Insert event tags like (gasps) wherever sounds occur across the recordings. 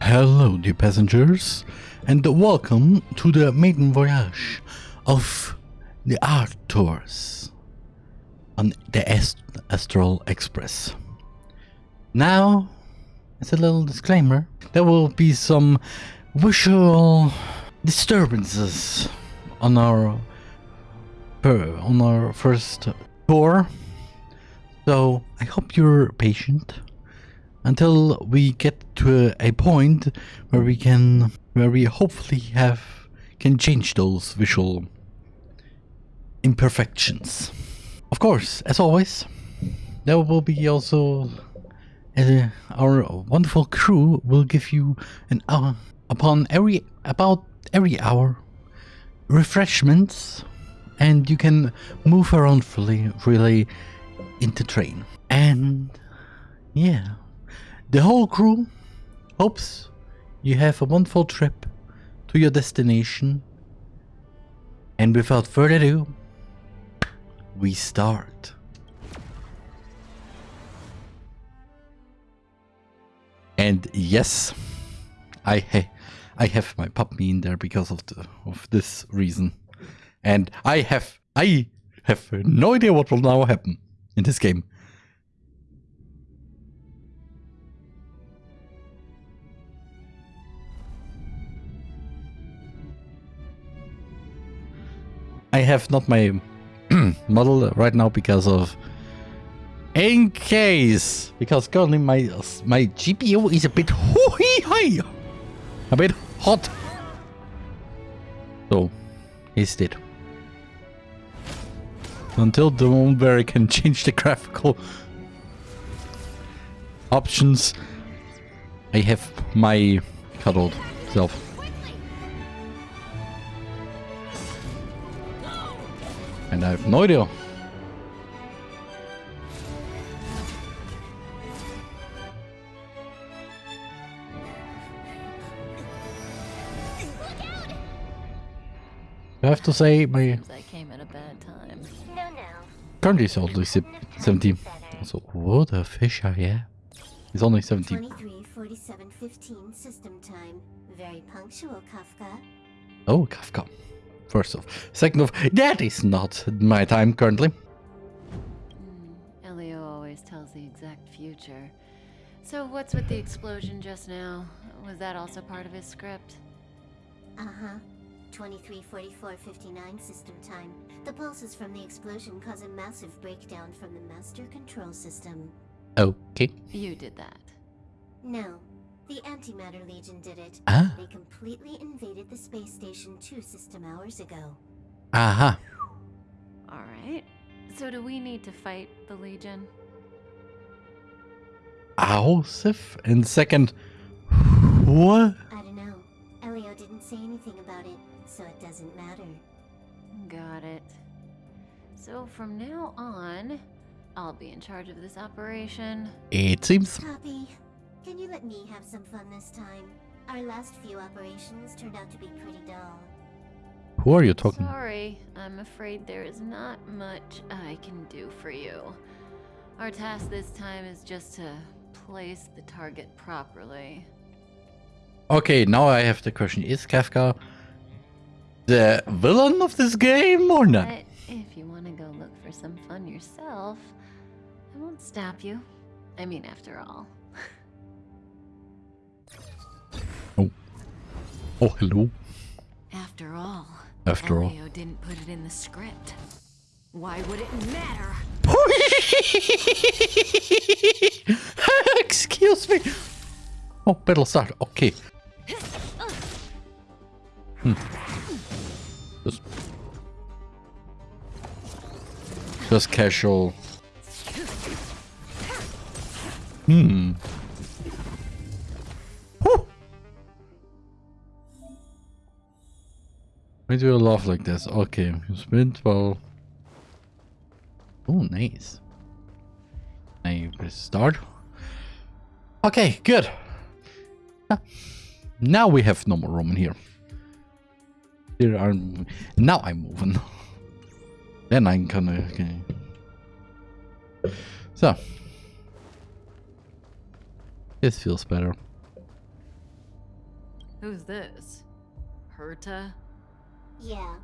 Hello, dear passengers, and welcome to the maiden voyage of the art tours on the Ast- Astral Express. Now, as a little disclaimer, there will be some visual disturbances on our per, on our first tour. So I hope you're patient until we get to a, point where we can where we hopefully have can change those visual imperfections. Of course, as always, there will be also uh, our wonderful crew will give you an hour upon every about every hour refreshments and you can move around freely freely into train and yeah the whole crew hopes you have a wonderful trip to your destination. And without further ado we start. And yes i ha- i have my puppy in there because of the of this reason. And i have i have no idea what will now happen in this game I have not my (clears throat) model right now because of in case because currently my my GPU is a bit high, a bit hot. So he's dead. Until the moment where I can change the graphical options, I have my cuddled self. And I have no idea. I have to say my I came at a bad time. No, no. currently is only 17. So what a fish are yeah. He's only 17. 23, 47, 15 system time. Very punctual, Kafka. Oh, Kafka. First off. Second off, that is not my time currently. Hmm, Elio always tells the exact future. So what's with the explosion just now? Was that also part of his script? Uh-huh. 23, 44, 59 system time. The pulses from the explosion cause a massive breakdown from the master control system. Okay. You did that. No. The Antimatter Legion did it. Ah. They completely invaded the space station two system hours ago. Aha. Alright. So do we need to fight the Legion? Ausif. And second, what? I don't know. Elio didn't say anything about it, so it doesn't matter. Got it. So from now on, I'll be in charge of this operation. It seems. Copy. Can you let me have some fun this time? Our last few operations turned out to be pretty dull. Who are you talking? Sorry, I'm afraid there is not much I can do for you. Our task this time is just to place the target properly. Okay, now I have the question. Is Kafka the villain of this game or not? But if you want to go look for some fun yourself, I won't stop you. I mean, after all. (laughs) Oh, hello. After all. After all. Didn't put it in the script. Why would it matter? (laughs) Excuse me. Oh, battle start. Okay. Hmm. Just, just casual. Hmm. Why do you laugh like this? Okay, you spin 12. Oh, nice. Now you press start. Okay, good. Now we have no more room in here. There are now I'm moving. (laughs) then I'm gonna okay. So This feels better. Who's this? Herta? Yeah.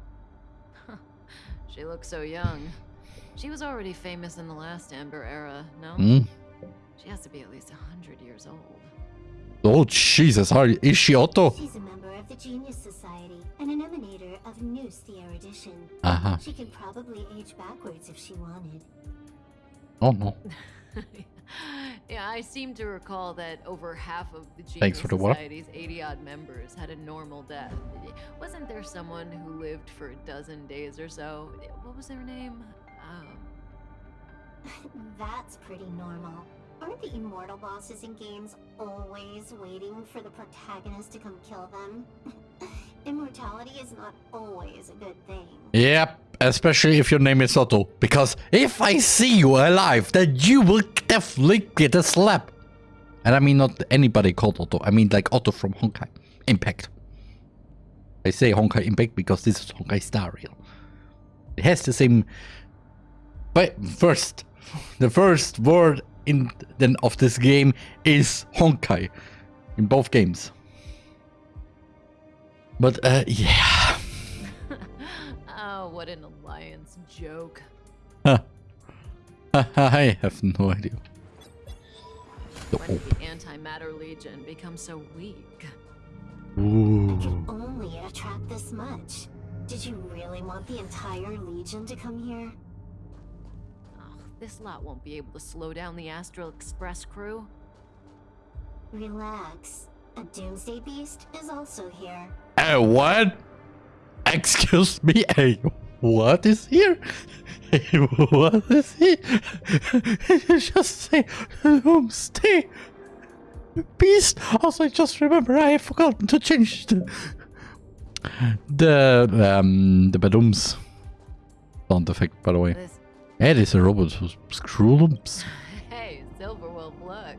(laughs) She looks so young. She was already famous in the last Amber era, no? Hmm? She has to be at least a hundred years old. Oh, Jesus. How, is she Otto? She's a member of the Genius Society and an emanator of Nous the Erudition. Uh-huh. She could probably age backwards if she wanted. Oh, no. (laughs) (laughs) yeah, I seem to recall that over half of the Genius Thanks for the? Society's 80 odd members had a normal death. Wasn't there someone who lived for a dozen days or so? What was their name? Um, (laughs) That's pretty normal. Aren't the immortal bosses in games always waiting for the protagonist to come kill them? (laughs) Immortality is not always a good thing. Yep. Especially if your name is Otto. Because if I see you alive, then you will definitely get a slap. And I mean not anybody called Otto. I mean like Otto from Honkai Impact. I say Honkai Impact because this is Honkai Star Rail. It has the same... But first, the first word in then of this game is Honkai. In both games. But uh, yeah. Oh, what an alliance joke. Huh. (laughs) I have no idea. The When did the Antimatter Legion become so weak? Ooh. Can only attract this much. Did you really want the entire Legion to come here? Ugh, this lot won't be able to slow down the Astral Express crew. Relax. A Doomsday Beast is also here. Uh, what? Excuse me? (laughs) Hey, what is here? (laughs) What is here? (laughs) just say, um, stay. Beast. Also, I just remember I have forgotten to change the the um the badums sound effect. By the way, This it is a robot who's screwlumps. Hey, Silverwolf, look.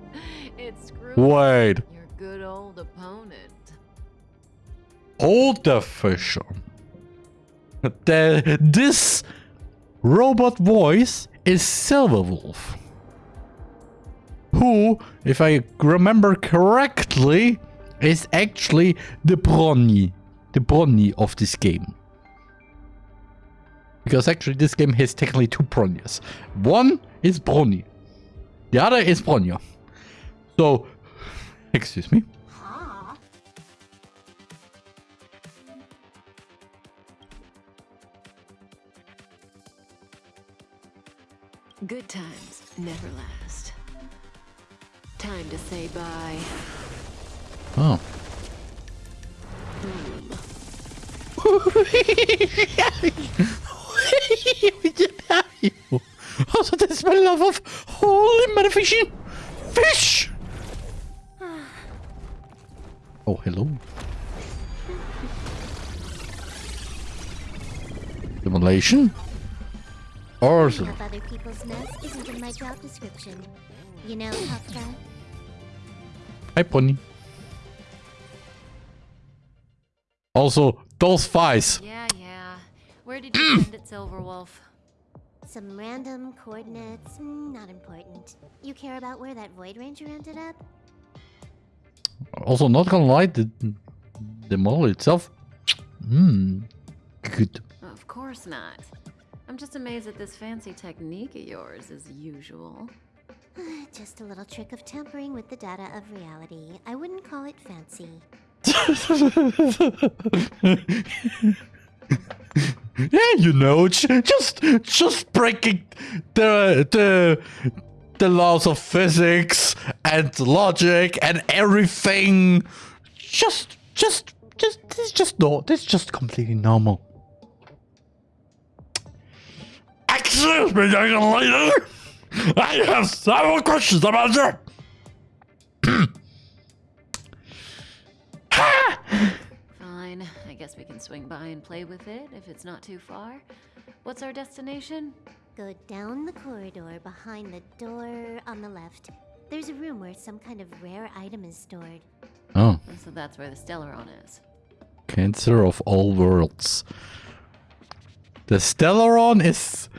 It's Screw, Wait, your good old opponent. Old the fish on. The, this robot voice is Silverwolf. Who, if I remember correctly, is actually the Bronny. The Bronny of this game. Because actually this game has technically two Bronyas. One is Bronny. The other is Bronya. So, excuse me. Times never last. Time to say bye. Oh. Also, ist mein love of holy motherfishing fish. Oh, hello. Demolition? Or Cleaning up other people's mess isn't in my job description. You know, Kafka? Hi, Pony. Also, those fights. Yeah, yeah. Where did you (clears throat) send it, Silverwolf? Some random coordinates, mm, not important. You care about where that Void Ranger ended up? Also, not gonna lie, the, the model itself. Hmm. Good. Of course not. I'm just amazed at this fancy technique of yours, as usual. (sighs) Just a little trick of tampering with the data of reality. I wouldn't call it fancy. (laughs) yeah, you know, just just breaking the the the laws of physics and logic and everything. Just just just this is just no, this is just completely normal. Excuse me, young lady. I have several questions about you. Fine. I guess we can swing by and play with it if it's not too far. What's our destination? Go down the corridor behind the door on the left. There's a room where some kind of rare item is stored. Oh. So that's where the Stellaron is. Cancer of all worlds. The Stellaron is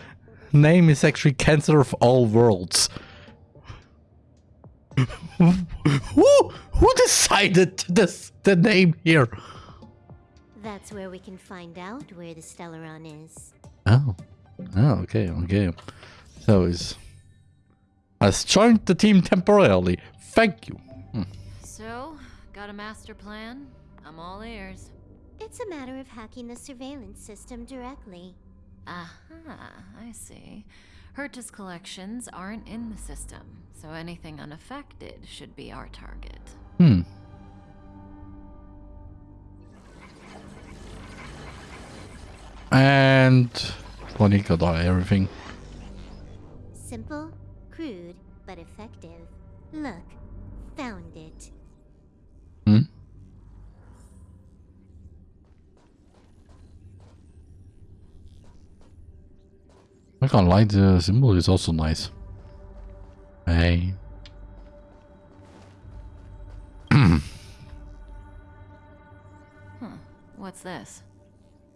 name is actually Cancer of all worlds. who who decided this the name here? That's where we can find out where the Stellaron is. Oh, oh, okay, okay. So he's has joined the team temporarily. Thank you. Hmm. So, got a master plan? I'm all ears. It's a matter of hacking the surveillance system directly. Aha, I see. Herta's collections aren't in the system, so anything unaffected should be our target. Hmm. And Bonnie got everything. Simple, crude, but effective. Look, found it. I can't lie, the symbol is also nice. Hey. Huh, what's this?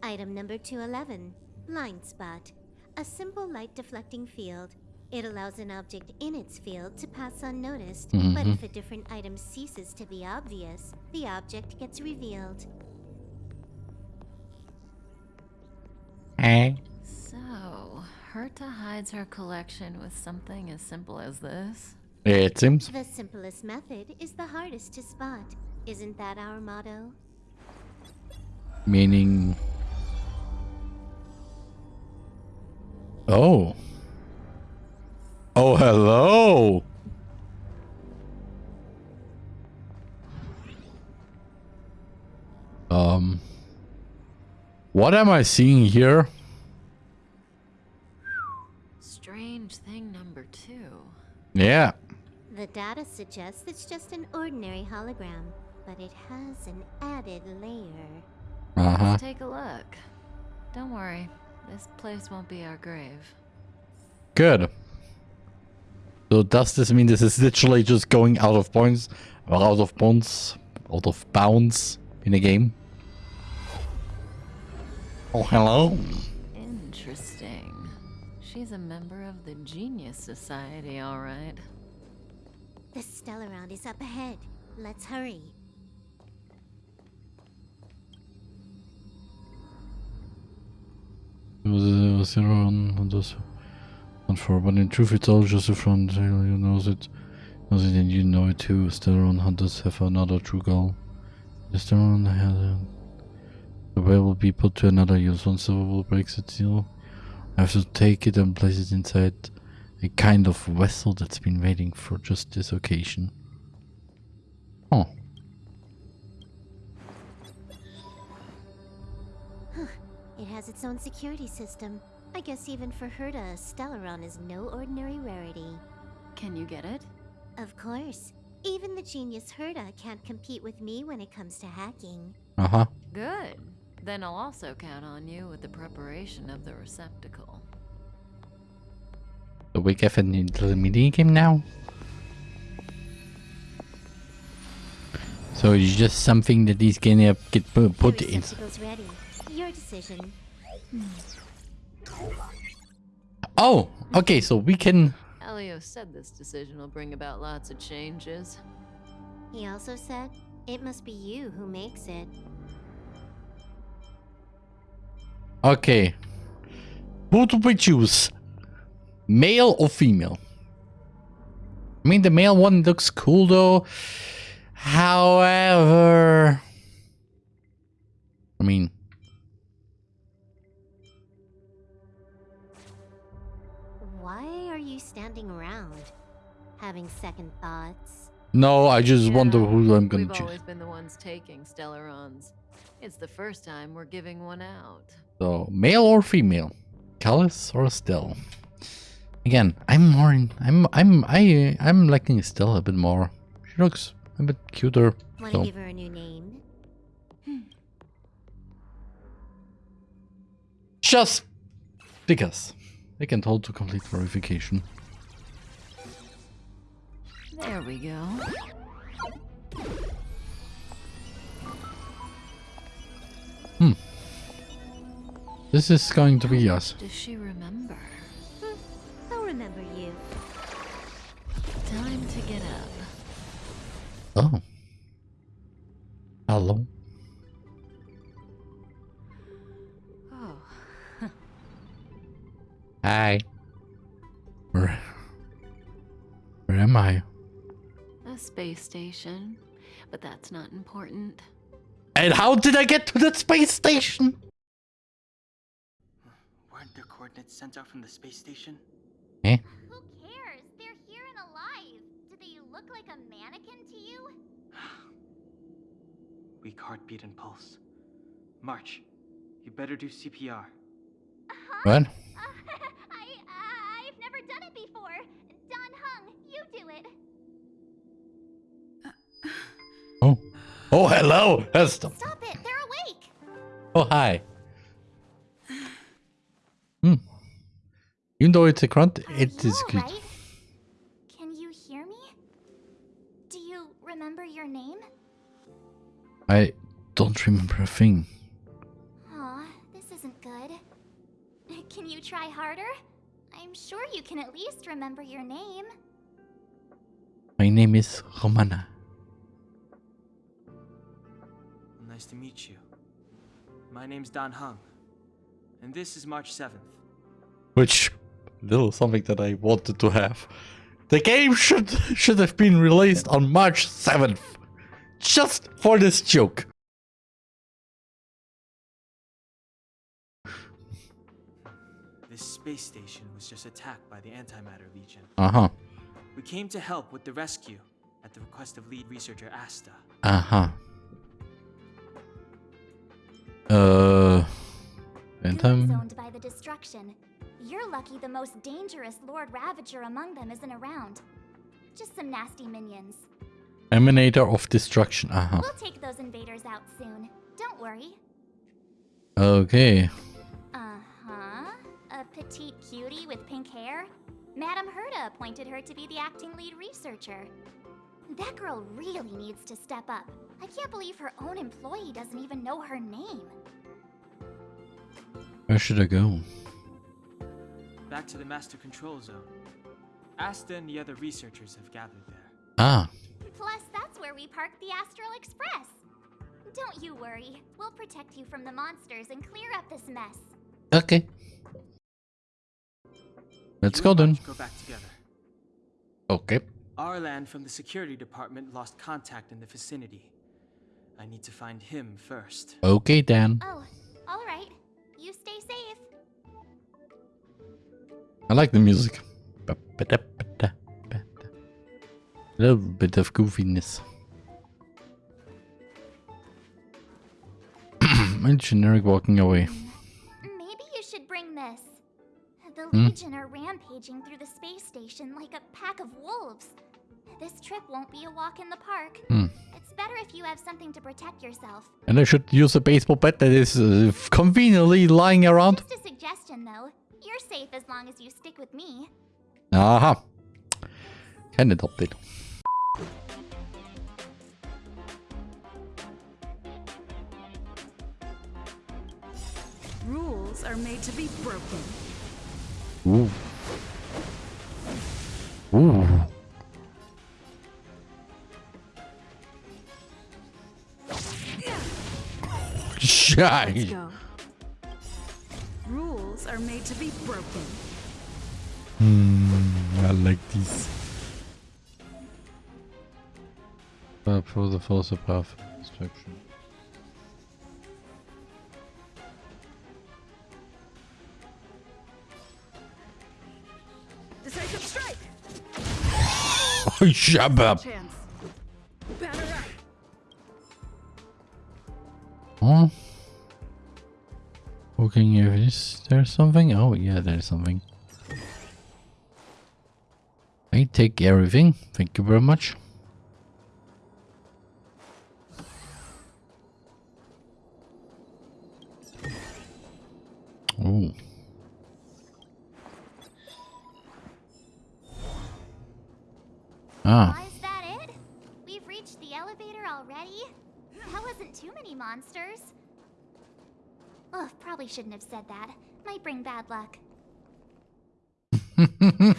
Item number 211 Blind Spot. A simple light deflecting field. It allows an object in its field to pass unnoticed, but Mhm. if a different item ceases to be obvious, the object gets revealed. Hey. So, Herta hides her collection with something as simple as this? It seems. The simplest method is the hardest to spot. Isn't that our motto? Meaning. Oh. Oh, hello. Um. What am I seeing here? Yeah. The data suggests it's just an ordinary hologram, but it has an added layer. Uh huh. Let's take a look. Don't worry, this place won't be our grave. Good. So does this mean this is literally just going out of points or out of bounds, out of bounds in a game? Oh, hello. Interesting. She's a member of the Genius Society, all right. The Stellaron is up ahead. Let's hurry. It was a, was zero on, on this one for, but in truth, it's all just a front. You knows it, knows it, and you know it too. Stellaron hunters have another true goal. The Stellaron has a, uh, the way will be put to another use. Once Silverwolf breaks its seal, I have to take it and place it inside a kind of vessel that's been waiting for just this occasion. Oh, It has its own security system. I guess even for Herta, Stellaron is no ordinary rarity. Can you get it? Of course. Even the genius Herta can't compete with me when it comes to hacking. uh huh. Good. Then I'll also count on you with the preparation of the receptacle. So we get a little mini game now. So it's just something that is gonna get put the in. ready. Your decision. Oh, okay. So we can. Elio said this decision will bring about lots of changes. He also said, it must be you who makes it. Okay. Who do we choose? Male or female? I mean, the male one looks cool though. However, I mean, Why are you standing around? Having second thoughts? no. I just wonder who I'm gonna We've choose. always been the ones taking Stellarons. It's the first time we're giving one out. So, male or female? Caelus or Estelle? Again, I'm more in, I'm I'm I I'm liking Estelle a bit more. She looks a bit cuter. Want to So give her a new name? Hmm. just because I can hold to complete verification. There we go. This is going to be us. Does she remember? Hmm, I'll remember you. Time to get up. Oh. Hello. Oh, (laughs) Hi. Where, where am I? a space station. But that's not important. And how did I get to that space station? Weren't coordinates sent out from the space station? Eh? Who cares? They're here and alive. Do they look like a mannequin to you? (sighs) Weak heartbeat and pulse. March, you better do CPR. What? Uh, (laughs) I, uh, I've never done it before. Dan Heng, you do it. Oh. Oh, hello. That's Stop it, they're awake. Oh, hi. Even though it's a grunt, Are it you is good. alright? Can you hear me? Do you remember your name? I don't remember a thing. Aw, this isn't good. Can you try harder? I'm sure you can at least remember your name. My name is Romana. Nice to meet you. My name's Dan Heng, and this is March 7th. Which little something that I wanted to have. The game should should have been released on March 7th. Just for this joke. This space station was just attacked by the Antimatter Legion. Uh-huh. We came to help with the rescue at the request of lead researcher Asta. Uh-huh. Uh and Goons um owned by the destruction. You're lucky the most dangerous Lord Ravager among them isn't around. Just some nasty minions. Emanator of Destruction. Uh-huh. We'll take those invaders out soon. Don't worry. Okay. Uh-huh. A petite cutie with pink hair? Madame Herta appointed her to be the acting lead researcher. That girl really needs to step up. I can't believe her own employee doesn't even know her name. Where should I go? Back to the Master Control Zone. Asta and the other researchers have gathered there. Ah. Plus, that's where we parked the Astral Express. Don't you worry. We'll protect you from the monsters and clear up this mess. Okay. Let's You go and then. Go back together. Okay. Arlan from the security department lost contact in the vicinity. I need to find him first. Okay, Dan. Oh, all right. You stay safe. I like the music. A little bit of goofiness. (clears throat) and generic walking away. Maybe you should bring this. The Hmm? Legion are rampaging through the space station like a pack of wolves. This trip won't be a walk in the park. Hmm. It's better if you have something to protect yourself. And I should use a baseball bat that is uh, conveniently lying around. Just a suggestion, though. You're safe as long as you stick with me. Aha. Can adopt it. Rules are made to be broken. Ooh. Ooh. Let's go. Rules are made to be broken. Hmm, I like this. Uh, for the false above instruction. Decisive strike! Oh, shut up. Chance. Batter up! Huh? Looking if is there something? Oh yeah, there's something. I take everything. Thank you very much. Oh. Ah. Is that it? We've reached the elevator already? That wasn't too many monsters. Probably shouldn't have said that. Might bring bad luck. (laughs)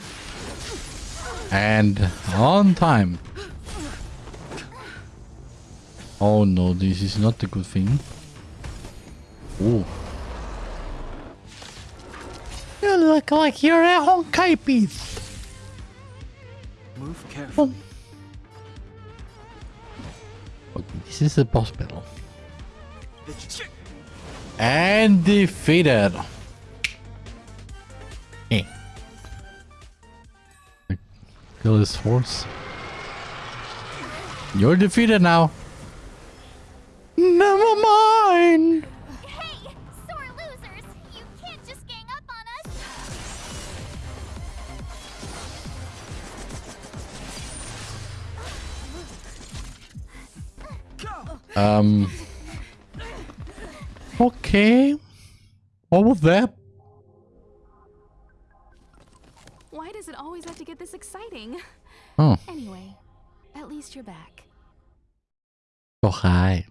and on time. Oh no, this is not a good thing. Oh. You look like you're a honkai piece. Move carefully. Oh. Okay, this is a boss battle. And defeated. Kill his horse. You're defeated now. Never mind. Hey, sore losers! You can't just gang up on us! Um. Okay. What was that? Get this exciting? Oh, Anyway, at least you're back. oh hi.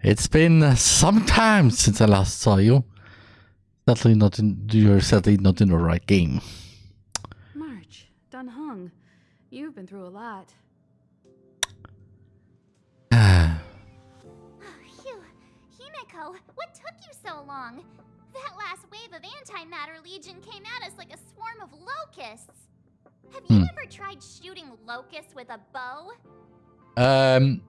It's been some time since I last saw you. Certainly not in. You're certainly not in the right game. March, Dan Heng, you've been through a lot. (sighs) Phew. Himeko, what took you so long? That last wave of antimatter legion came at us like a swarm of locusts. Have you Hmm. ever tried shooting locusts with a bow? um,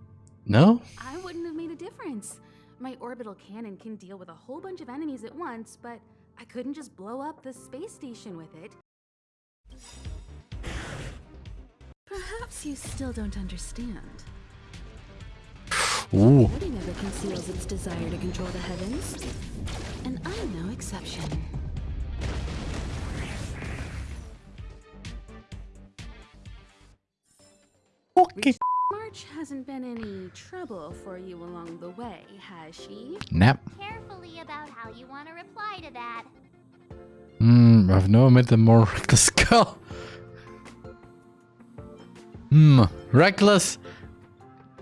no. I wouldn't have made a difference. My orbital cannon can deal with a whole bunch of enemies at once, but I couldn't just blow up the space station with it. Perhaps you still don't understand. Ooh. Nobody never conceals its desire to control the heavens. And I'm no exception. Okay. March hasn't been any trouble for you along the way, has she? Nap. Carefully about how you want to reply to that. Hmm. I've never met a more (laughs) reckless girl. Hmm. Reckless.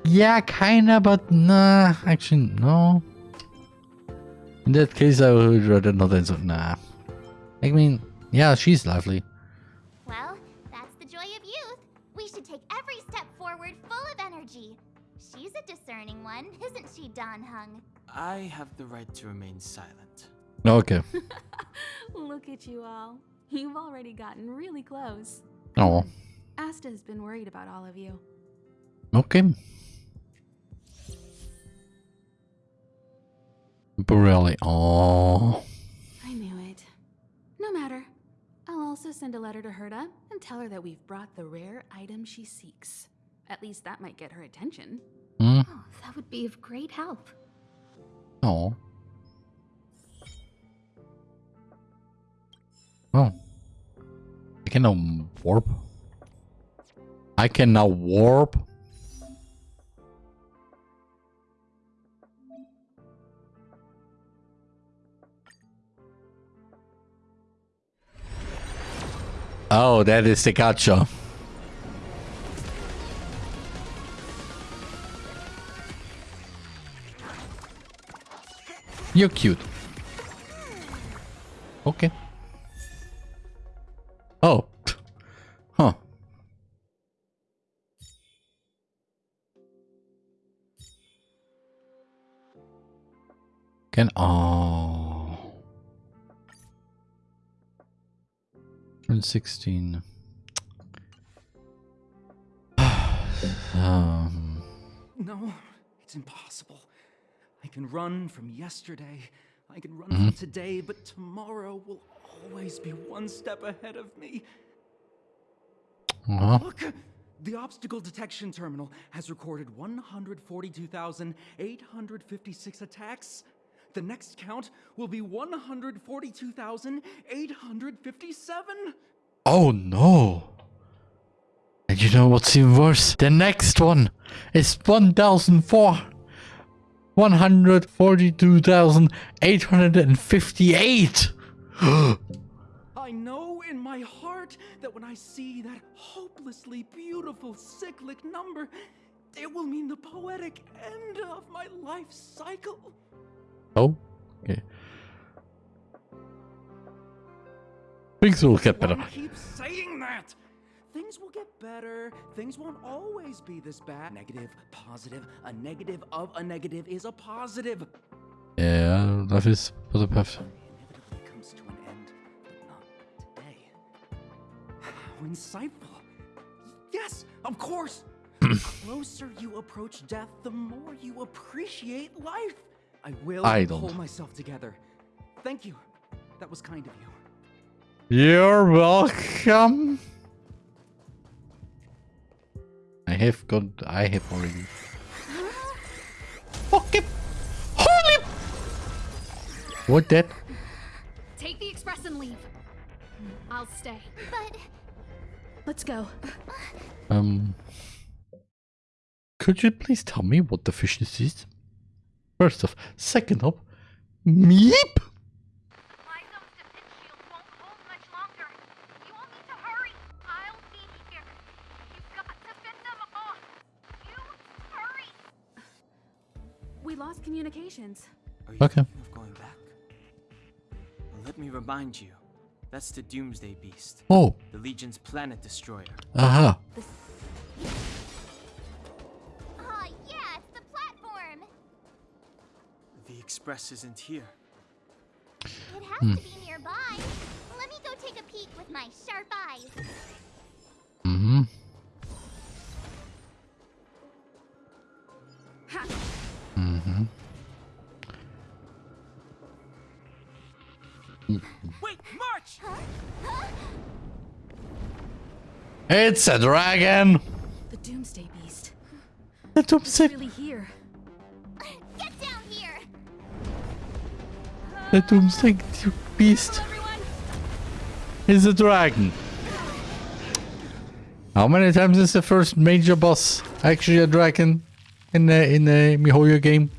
Yeah, kinda, but nah. Actually, no. In that case, I would rather not answer. Nah. I mean, yeah, she's lovely. Well, that's the joy of youth. We should take every step forward full of energy. She's a discerning one, isn't she, Dan Heng? I have the right to remain silent. Okay. (laughs) Look at you all. You've already gotten really close. Oh. Asta has been worried about all of you. Okay. Borelli. Oh. I knew it. No matter. I'll also send a letter to Herta and tell her that we've brought the rare item she seeks. At least that might get her attention. Hmm. Oh, that would be of great help. Oh. Oh. I can now warp. I can now warp. Oh, that is the gotcha. You're cute. Okay. Oh. Huh. Can oh. 16. (sighs) um. No, it's impossible. I can run from yesterday. I can run Mm-hmm. from today, but tomorrow will always be one step ahead of me. Uh-huh. Look! The obstacle detection terminal has recorded 142,856 attacks. The next count will be 142,857. Oh no. And you know what's even worse? The next one is 1,004. 142,858. (gasps) I know in my heart that when I see that hopelessly beautiful cyclic number, it will mean the poetic end of my life cycle. Oh, okay. Things will get better. keep saying that? Things will get better. Things won't always be this bad. Negative, positive, a negative of a negative is a positive. Yeah, dat is wat ik heb. Inevitably comes to an end, but not today. (sighs) How insightful. Yes, of course. (clears throat) the closer you approach death, the more you appreciate life. I will I don't. pull myself together. Thank you. That was kind of you. You're welcome. I have got. I have already. Okay. Holy. What that? Take the express and leave. I'll stay. But Let's go. Um. Could you please tell me what the fish this is? First off, second off, meep. Lysome's defense shield won't hold much longer. You all need to hurry. I'll be here. You've got to fit them off. You hurry. We lost communications. Are you Okay. of going back? Well, let me remind you. That's the Doomsday Beast, Oh, the Legion's planet destroyer. aha. Express isn't here. It has to be nearby. Let me go take a peek with my sharp eyes. Mm-hmm. Mm-hmm. Wait, March! It's a dragon. The Doomsday Beast. The doomsday, Really here. The doomsday beast is a dragon. How many times is the first major boss actually a dragon in the in the MiHoYo game?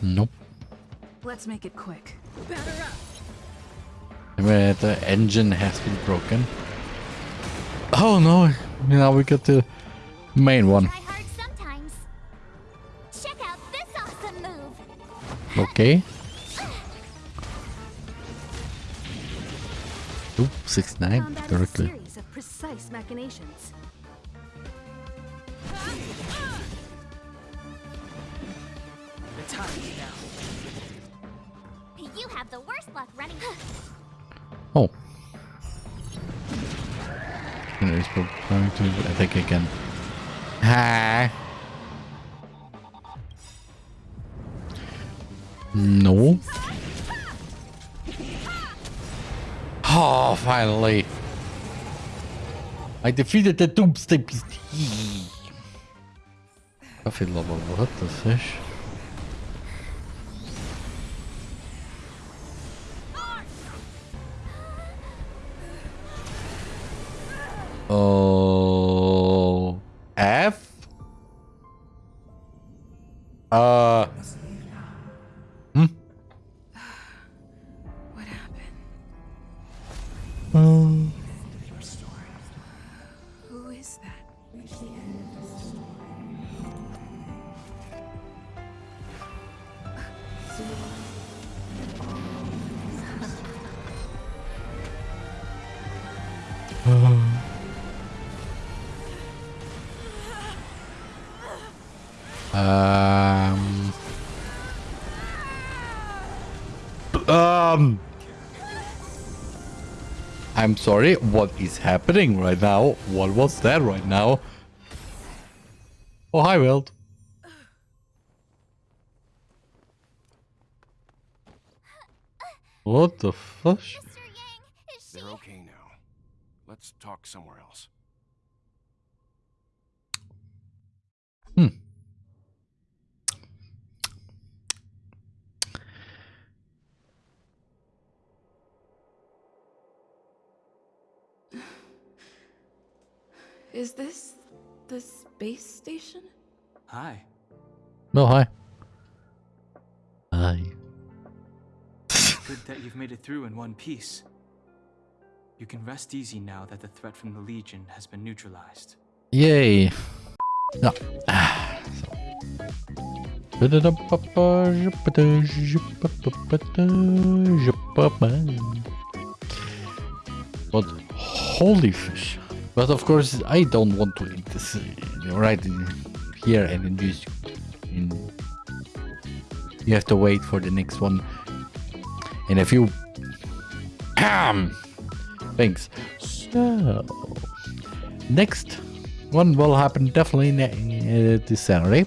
Nope. Let's make it quick. Batter up. Where the engine has been broken. Oh no! Now we got the main one. Okay. Oop, six nine Found that in a directly. series of precise machinations. The time is now. You have the worst luck running. (gasps) Oh. And it's planning to attack again. Hi. No. Oh, finally. I defeated the Doomsday Beast. Coffee lover, what the fish? Oh, Um. Um. I'm sorry, what is happening right now? What was that right now? Oh, hi, Welt. (sighs) What the fuck? Mr. Yang, is she? They're okay now. Let's talk somewhere else. Hmm. Is this the space station? Hi. Oh, hi. Hi. Good that you've made it through in one piece. You can rest easy now that the threat from the Legion has been neutralized. Yay. Ja. Ah, so. What Holy fish. But of course, I don't want to eat this uh, right here and in this. In you have to wait for the next one in a few. (clears throat) Thanks. So, next one will happen definitely uh, this Saturday.